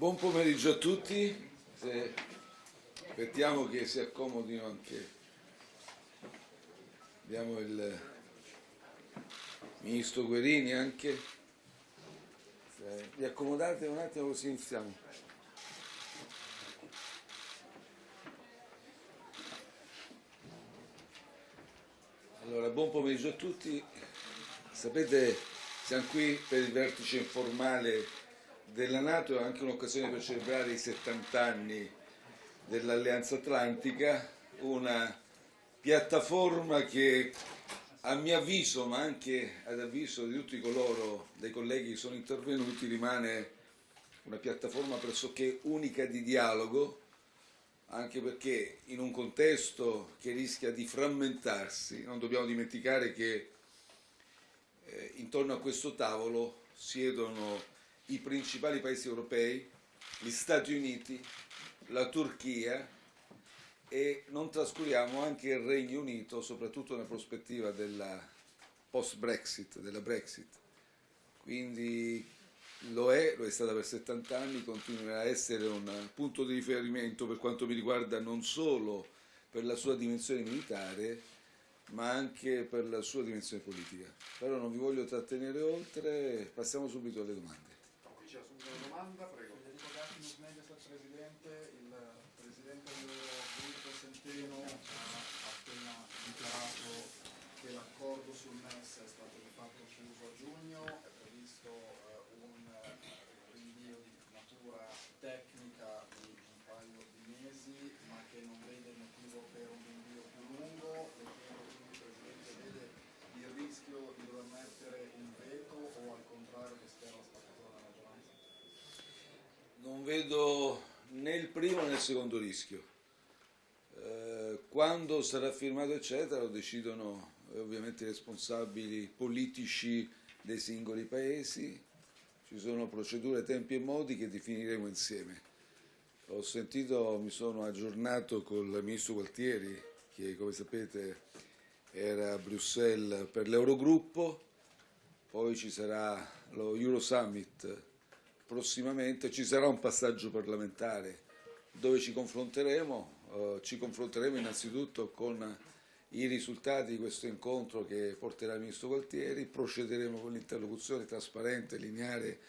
Buon pomeriggio a tutti, Se aspettiamo che si accomodino anche, abbiamo il Ministro Guerini anche, Se vi accomodate un attimo così iniziamo. Allora, buon pomeriggio a tutti, sapete siamo qui per il vertice informale della Nato, è anche un'occasione per celebrare i 70 anni dell'Alleanza Atlantica, una piattaforma che a mio avviso, ma anche ad avviso di tutti coloro, dei colleghi che sono intervenuti, rimane una piattaforma pressoché unica di dialogo, anche perché in un contesto che rischia di frammentarsi, non dobbiamo dimenticare che eh, intorno a questo tavolo siedono i principali paesi europei, gli Stati Uniti, la Turchia e non trascuriamo anche il Regno Unito, soprattutto nella prospettiva della post-Brexit, della Brexit. Quindi lo è, lo è stata per 70 anni, continuerà a essere un punto di riferimento per quanto mi riguarda non solo per la sua dimensione militare, ma anche per la sua dimensione politica. Però non vi voglio trattenere oltre, passiamo subito alle domande. Qui c'è subito una domanda, prego. Federico Gattinus, Mediaset Presidente, il Presidente dell'Unico Centeno ha appena dichiarato che l'accordo sul MES è stato di fatto chiuso a giugno, è previsto eh, un rinvio di natura tecnica di un paio di mesi, ma che non vede il motivo per un rinvio più lungo. Le chiedo quindi, Presidente, vede il rischio di dover mettere il veto o al contrario che spera la spaccatura della maggioranza? Né il primo né il secondo rischio. Eh, quando sarà firmato eccetera lo decidono eh, ovviamente i responsabili politici dei singoli paesi, ci sono procedure, tempi e modi che definiremo insieme. Ho sentito, mi sono aggiornato con il Ministro Gualtieri che come sapete era a Bruxelles per l'Eurogruppo, poi ci sarà lo Euro Summit prossimamente, ci sarà un passaggio parlamentare dove ci confronteremo, eh, ci confronteremo innanzitutto con i risultati di questo incontro che porterà il Ministro Gualtieri, procederemo con l'interlocuzione trasparente, lineare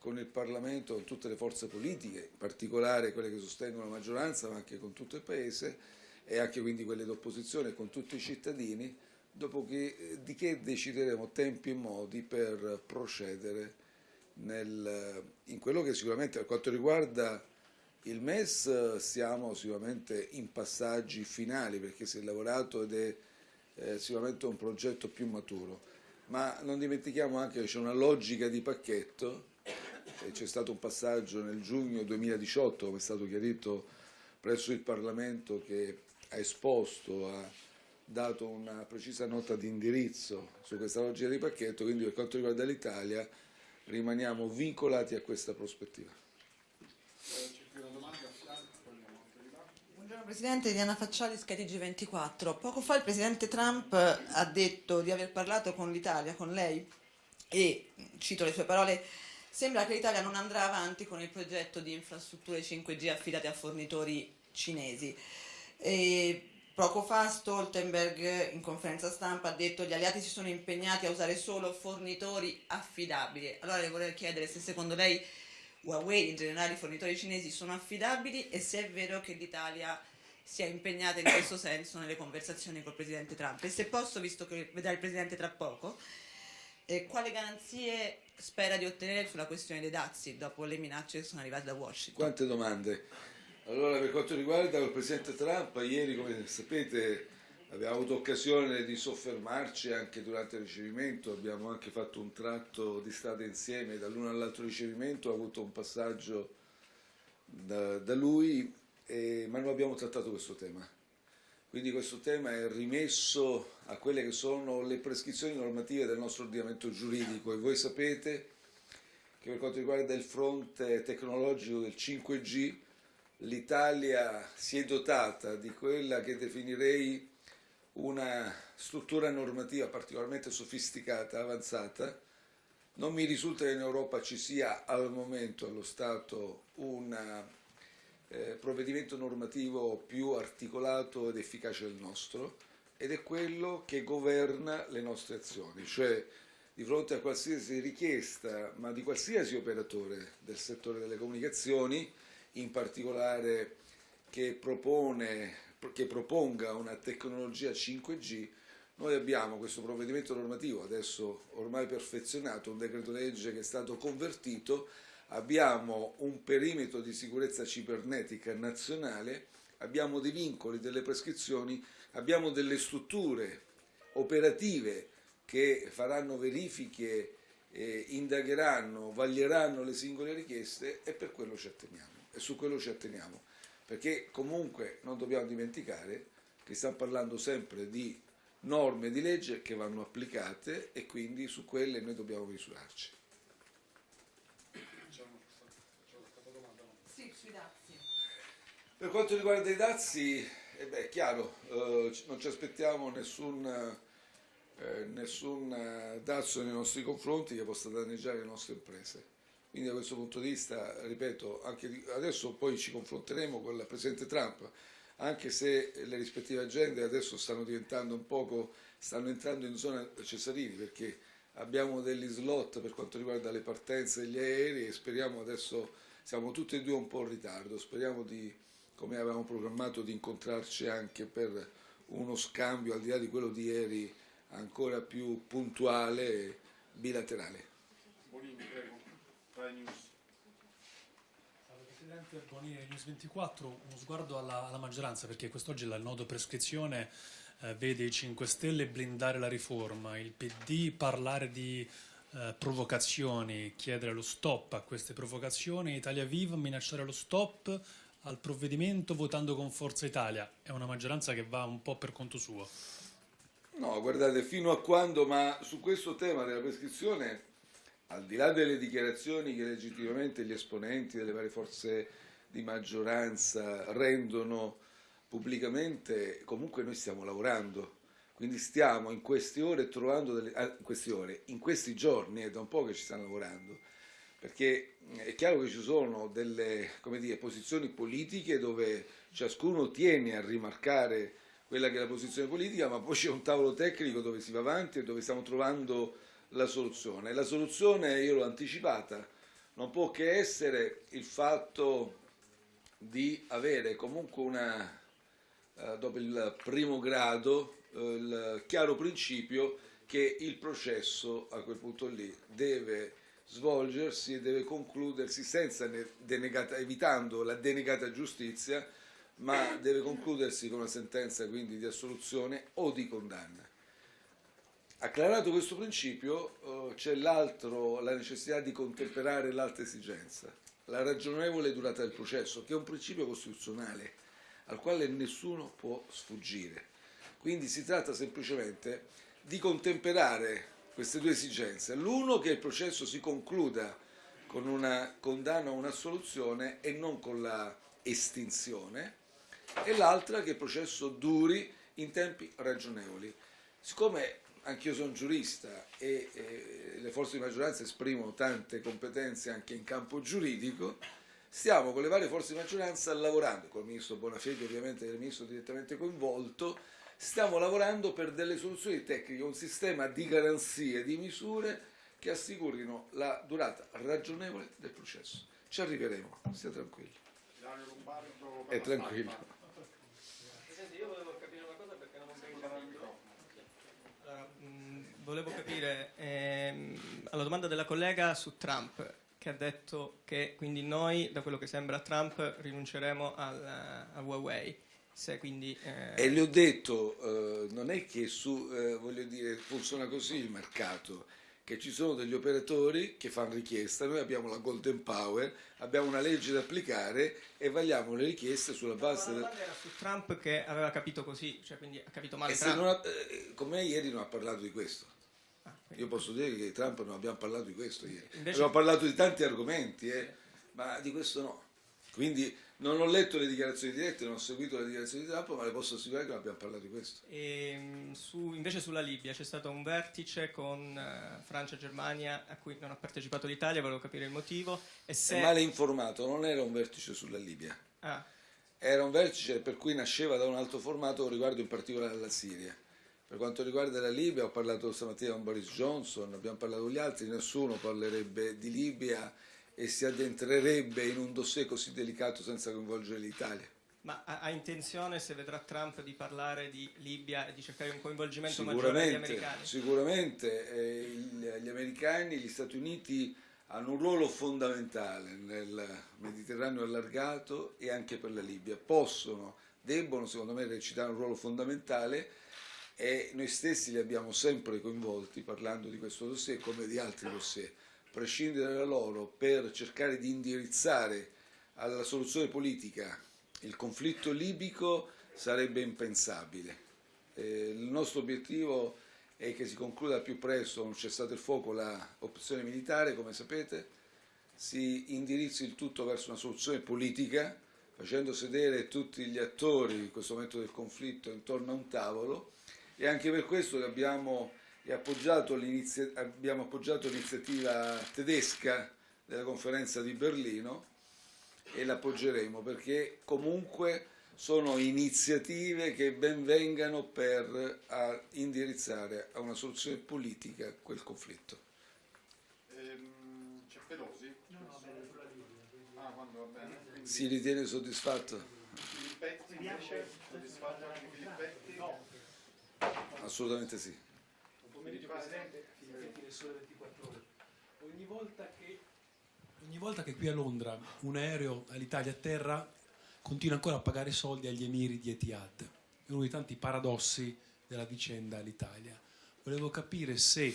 con il Parlamento, con tutte le forze politiche, in particolare quelle che sostengono la maggioranza, ma anche con tutto il Paese e anche quindi quelle d'opposizione, con tutti i cittadini, dopo che, di che decideremo tempi e modi per procedere nel, in quello che sicuramente per quanto riguarda il MES siamo sicuramente in passaggi finali perché si è lavorato ed è eh, sicuramente un progetto più maturo, ma non dimentichiamo anche che c'è una logica di pacchetto, c'è stato un passaggio nel giugno 2018 come è stato chiarito presso il Parlamento che ha esposto, ha dato una precisa nota di indirizzo su questa logica di pacchetto, quindi per quanto riguarda l'Italia rimaniamo vincolati a questa prospettiva. Eh. Buongiorno Presidente, Diana Facciali, Skytg 24. Poco fa il Presidente Trump ha detto di aver parlato con l'Italia, con lei, e, cito le sue parole, sembra che l'Italia non andrà avanti con il progetto di infrastrutture 5G affidate a fornitori cinesi. E poco fa Stoltenberg in conferenza stampa ha detto che gli alleati si sono impegnati a usare solo fornitori affidabili. Allora le vorrei chiedere se secondo lei Huawei, in generale i fornitori cinesi, sono affidabili e se è vero che l'Italia sia impegnata in questo senso nelle conversazioni col Presidente Trump. E se posso, visto che vedrà il Presidente tra poco, eh, quali garanzie spera di ottenere sulla questione dei dazi dopo le minacce che sono arrivate da Washington? Quante domande? Allora, per quanto riguarda il Presidente Trump, ieri, come sapete, abbiamo avuto occasione di soffermarci anche durante il ricevimento, abbiamo anche fatto un tratto di strada insieme. Dall'uno all'altro ricevimento, ho avuto un passaggio da, da lui, e, ma non abbiamo trattato questo tema. Quindi questo tema è rimesso a quelle che sono le prescrizioni normative del nostro ordinamento giuridico. E voi sapete che per quanto riguarda il fronte tecnologico del 5G l'Italia si è dotata di quella che definirei una struttura normativa particolarmente sofisticata, avanzata, Non mi risulta che in Europa ci sia al momento, allo Stato, un eh, provvedimento normativo più articolato ed efficace del nostro ed è quello che governa le nostre azioni, cioè di fronte a qualsiasi richiesta, ma di qualsiasi operatore del settore delle comunicazioni, in particolare che, propone, che proponga una tecnologia 5G, noi abbiamo questo provvedimento normativo, adesso ormai perfezionato, un decreto legge che è stato convertito, abbiamo un perimetro di sicurezza cibernetica nazionale, abbiamo dei vincoli, delle prescrizioni, abbiamo delle strutture operative che faranno verifiche, eh, indagheranno, vaglieranno le singole richieste e per quello ci atteniamo e su quello ci atteniamo, perché comunque non dobbiamo dimenticare che stiamo parlando sempre di norme di legge che vanno applicate e quindi su quelle noi dobbiamo misurarci. Sì, sui dazi. Per quanto riguarda i dazi, eh beh, è chiaro, eh, non ci aspettiamo nessun, eh, nessun eh, dazio nei nostri confronti che possa danneggiare le nostre imprese. Quindi da questo punto di vista, ripeto, adesso poi ci confronteremo con il Presidente Trump, anche se le rispettive agende adesso stanno diventando un poco, stanno entrando in zona Cesarini perché abbiamo degli slot per quanto riguarda le partenze degli aerei e speriamo adesso, siamo tutti e due un po' in ritardo, speriamo di, come avevamo programmato, di incontrarci anche per uno scambio al di là di quello di ieri ancora più puntuale e bilaterale. Rai News. Salve Presidente Bonini, News 24, uno sguardo alla, alla maggioranza perché quest'oggi il nodo prescrizione eh, vede i 5 Stelle blindare la riforma, il PD parlare di eh, provocazioni, chiedere lo stop a queste provocazioni, Italia Viva minacciare lo stop al provvedimento votando con Forza Italia. È una maggioranza che va un po' per conto suo. No, guardate, fino a quando, ma su questo tema della prescrizione, al di là delle dichiarazioni che legittimamente gli esponenti delle varie forze di maggioranza rendono pubblicamente, comunque noi stiamo lavorando. Quindi stiamo in queste ore trovando delle, ah, queste ore, in questi giorni, è da un po' che ci stanno lavorando, perché è chiaro che ci sono delle dire, posizioni politiche dove ciascuno tiene a rimarcare quella che è la posizione politica, ma poi c'è un tavolo tecnico dove si va avanti e dove stiamo trovando la soluzione. La soluzione, io l'ho anticipata, non può che essere il fatto di avere comunque una, eh, dopo il primo grado, eh, il chiaro principio che il processo a quel punto lì deve svolgersi e deve concludersi senza denegata, evitando la denegata giustizia, ma deve concludersi con una sentenza quindi di assoluzione o di condanna. Acclarato questo principio eh, c'è l'altro, la necessità di contemperare l'altra esigenza, la ragionevole durata del processo, che è un principio costituzionale al quale nessuno può sfuggire. Quindi si tratta semplicemente di contemperare queste due esigenze. L'uno che il processo si concluda con una condanna o un'assoluzione e non con la estinzione e l'altra che il processo duri in tempi ragionevoli. Siccome anch'io sono giurista e, e le forze di maggioranza esprimono tante competenze anche in campo giuridico, stiamo con le varie forze di maggioranza lavorando, con il ministro Bonafede ovviamente, il ministro direttamente coinvolto, stiamo lavorando per delle soluzioni tecniche, un sistema di garanzie, di misure che assicurino la durata ragionevole del processo. Ci arriveremo, stia Lombardo. È tranquillo. Presidente, io volevo capire una cosa perché non ho capito. Allora, mh, volevo capire ehm, alla domanda della collega su Trump, che ha detto che quindi noi, da quello che sembra Trump, rinunceremo al, a Huawei. Se quindi, eh, E le ho detto, eh, non è che su, eh, voglio dire, funziona così il mercato, che ci sono degli operatori che fanno richiesta, noi abbiamo la Golden Power, abbiamo una legge da applicare e vagliamo le richieste sulla la base del... domanda era su Trump che aveva capito così, cioè quindi ha capito male E Trump. ha- eh, con me ieri non ha parlato di questo. Io posso dire che Trump non abbiamo parlato di questo ieri. Invece- Abbiamo parlato di tanti argomenti, eh, ma di questo no. Quindi Non ho letto le dichiarazioni dirette, non ho seguito le dichiarazioni di Trump, ma le posso assicurare che non abbiamo parlato di questo. E, mh, su- invece sulla Libia c'è stato un vertice con eh, Francia e Germania a cui non ha partecipato l'Italia, volevo capire il motivo. E se... È male informato, non era un vertice sulla Libia, Ah, era un vertice per cui nasceva da un altro formato riguardo in particolare alla Siria. Per quanto riguarda la Libia, ho parlato stamattina con Boris Johnson, abbiamo parlato con gli altri, nessuno parlerebbe di Libia e si addentrerebbe in un dossier così delicato senza coinvolgere l'Italia. ma ha, ha intenzione, se vedrà Trump, di parlare di Libia e di cercare un coinvolgimento maggiore degli americani? sicuramente eh, il- gli americani, gli Stati Uniti hanno un ruolo fondamentale nel Mediterraneo allargato e anche per la Libia. Possono, debbono secondo me recitare un ruolo fondamentale e noi stessi li abbiamo sempre coinvolti parlando di questo dossier come di altri dossier. Prescindere da loro per cercare di indirizzare alla soluzione politica il conflitto libico sarebbe impensabile. Eh, il nostro obiettivo è che si concluda al più presto un cessato il fuoco l'opzione militare, come sapete, si indirizzi il tutto verso una soluzione politica, facendo sedere tutti gli attori in questo momento del conflitto intorno a un tavolo e anche per questo che abbiamo, appoggiato l'inizia- abbiamo appoggiato l'iniziativa tedesca della conferenza di Berlino e l'appoggeremo perché comunque sono iniziative che ben vengano per a indirizzare a una soluzione politica quel conflitto. Ehm, c'è Pelosi? Ah, quando va bene. Quindi Si ritiene soddisfatto? Filippetti invece? Soddisfatto anche Filippetti? Assolutamente sì. pomeriggio Presidente, Filippetti del Sole 24 Ore. Ogni volta che, ogni volta che qui a Londra un aereo all'Italia a terra continua ancora a pagare soldi agli emiri di Etihad. È uno dei tanti paradossi della vicenda all'Italia. Volevo capire se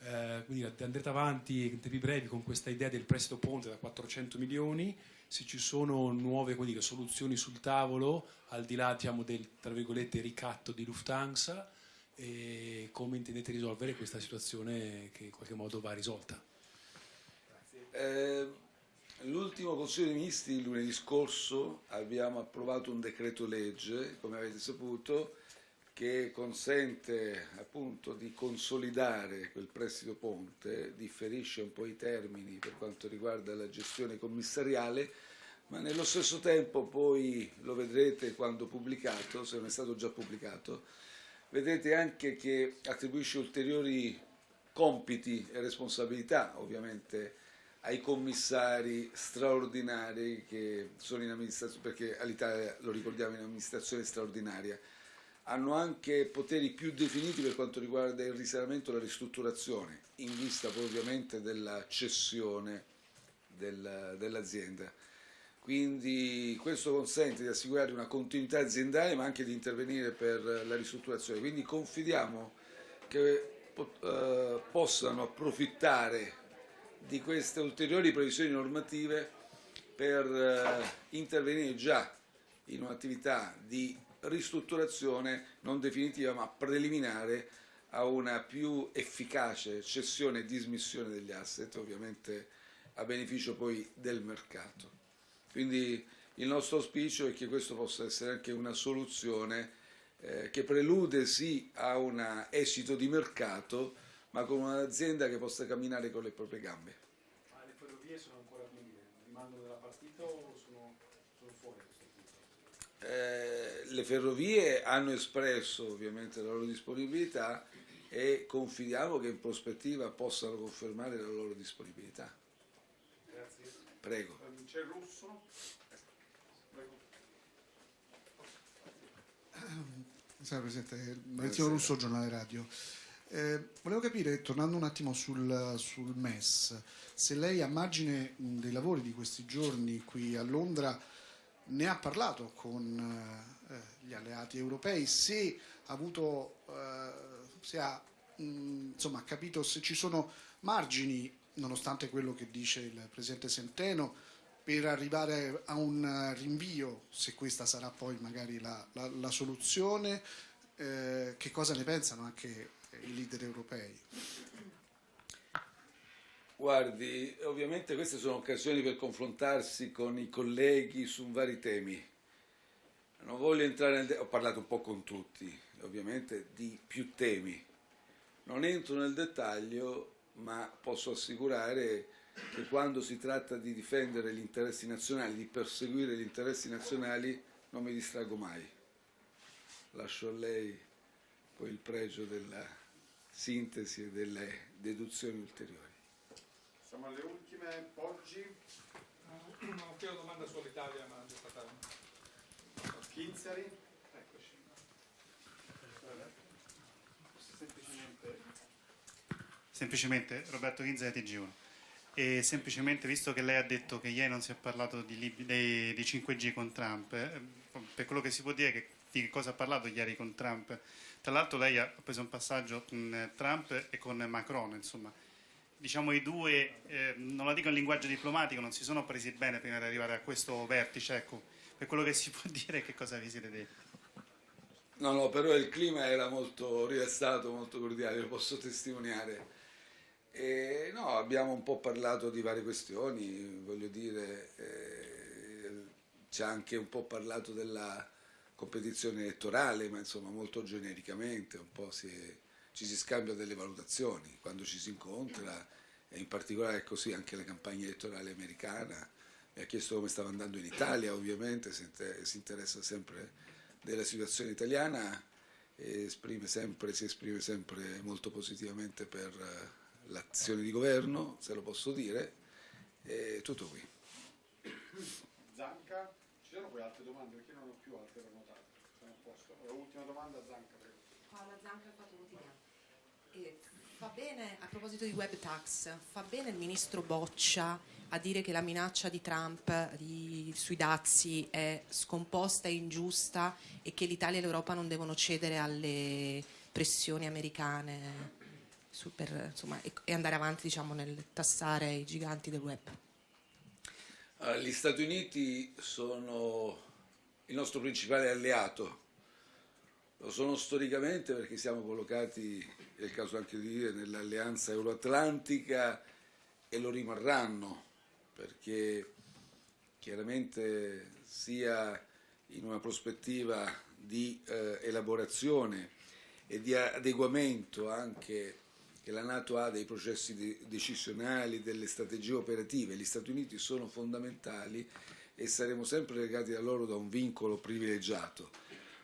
eh, dire, andrete avanti in tempi brevi con questa idea del prestito ponte da 400 milioni, se ci sono nuove dire, soluzioni sul tavolo, al di là diciamo, del ricatto di Lufthansa, e come intendete risolvere questa situazione che in qualche modo va risolta. Eh, L'ultimo Consiglio dei Ministri lunedì scorso abbiamo approvato un decreto legge, come avete saputo, che consente appunto di consolidare quel prestito ponte, differisce un po' i termini per quanto riguarda la gestione commissariale, ma nello stesso tempo poi lo vedrete quando pubblicato, se non è stato già pubblicato, vedrete anche che attribuisce ulteriori compiti e responsabilità ovviamente ai commissari straordinari che sono in amministrazione, perché all'Italia lo ricordiamo in amministrazione straordinaria, hanno anche poteri più definiti per quanto riguarda il risanamento e la ristrutturazione, in vista poi ovviamente della cessione del- dell'azienda. Quindi questo consente di assicurare una continuità aziendale ma anche di intervenire per la ristrutturazione. Quindi confidiamo che eh, possano approfittare di queste ulteriori previsioni normative per eh, intervenire già in un'attività di ristrutturazione non definitiva ma preliminare a una più efficace cessione e dismissione degli asset, ovviamente a beneficio poi del mercato. Quindi il nostro auspicio è che questo possa essere anche una soluzione eh, che prelude sì a un esito di mercato, ma con un'azienda che possa camminare con le proprie gambe. Ma le ferrovie sono ancora quindi rimangono della partita o sono, sono fuori? Eh, le ferrovie hanno espresso ovviamente la loro disponibilità e confidiamo che in prospettiva possano confermare la loro disponibilità. Prego. C'è Russo? Prego. Salve Presidente, Maurizio Russo, giornale radio. Eh, volevo capire, tornando un attimo sul, sul MES, se lei a margine dei lavori di questi giorni qui a Londra ne ha parlato con eh, gli alleati europei, se ha avuto, eh, se ha mh, insomma, capito se ci sono margini, nonostante quello che dice il Presidente Centeno, per arrivare a un rinvio, se questa sarà poi magari la, la- la soluzione, eh, che cosa ne pensano anche i leader europei? Guardi, ovviamente queste sono occasioni per confrontarsi con i colleghi su vari temi. Non voglio entrare nel... ho parlato un po' con tutti, ovviamente, di più temi. Non entro nel dettaglio, ma posso assicurare che quando si tratta di difendere gli interessi nazionali, di perseguire gli interessi nazionali, non mi distrago mai. Lascio a lei poi il pregio della sintesi e delle deduzioni ulteriori. Siamo alle ultime, Poggi, Non ho più una domanda sull'Italia, ma già stata Kinzeri. Eccoci. Semplicemente Semplicemente Roberto Ghinza di TG1. E semplicemente, visto che lei ha detto che ieri non si è parlato di, dei, di 5G con Trump, eh, per quello che si può dire, che, di cosa ha parlato ieri con Trump? Tra l'altro lei ha preso un passaggio con eh, Trump e con Macron, insomma. Diciamo i due, eh, non la dico in linguaggio diplomatico, non si sono presi bene prima di arrivare a questo vertice, ecco. Per quello che si può dire, che cosa vi siete detti? No, no, però il clima era molto rilassato, molto cordiale, lo posso testimoniare. E, no, abbiamo un po' parlato di varie questioni, voglio dire, eh, ci ha anche un po' parlato della competizione elettorale, ma insomma molto genericamente, un po' si è- ci si scambia delle valutazioni quando ci si incontra, e in particolare è così anche la campagna elettorale americana. Mi ha chiesto come stava andando in Italia, ovviamente, si inter- si interessa sempre della situazione italiana e esprime sempre, si esprime sempre molto positivamente per l'azione di governo, se lo posso dire, e tutto qui. Zanca. Ci sono poi altre domande perché non ho più altre prenotate. Allora, ultima domanda, Zanca, prego. Paola Zanca, il Fatto Quotidiano. E fa bene, a proposito di web tax, fa bene il ministro Boccia a dire che la minaccia di Trump di- sui dazi è scomposta e ingiusta e che l'Italia e l'Europa non devono cedere alle pressioni americane su- per, insomma, e, e andare avanti diciamo, nel tassare i giganti del web. Allora, gli Stati Uniti sono il nostro principale alleato, lo sono storicamente perché siamo collocati, è il caso anche di dire, nell'alleanza euroatlantica e lo rimarranno perché chiaramente sia in una prospettiva di eh, elaborazione e di adeguamento anche che la Nato ha dei processi de- decisionali, delle strategie operative, gli Stati Uniti sono fondamentali e saremo sempre legati a loro da un vincolo privilegiato.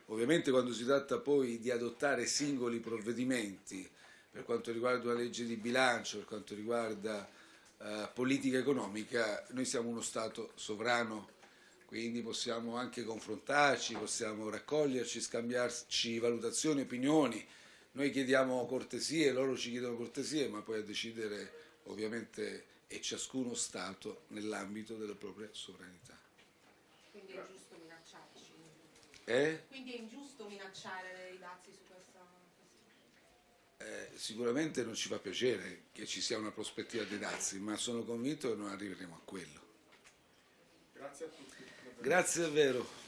Ovviamente quando si tratta poi di adottare singoli provvedimenti per quanto riguarda una legge di bilancio, per quanto riguarda eh, politica economica, noi siamo uno Stato sovrano, quindi possiamo anche confrontarci, possiamo raccoglierci, scambiarci valutazioni, opinioni. Noi chiediamo cortesie, loro ci chiedono cortesie, ma poi a decidere ovviamente è ciascuno Stato nell'ambito della propria sovranità. Quindi è giusto minacciarci. Eh? Quindi è ingiusto minacciare i dazi su questa Eh, sicuramente non ci fa piacere che ci sia una prospettiva dei dazi, ma sono convinto che non arriveremo a quello. Grazie a tutti. Grazie davvero.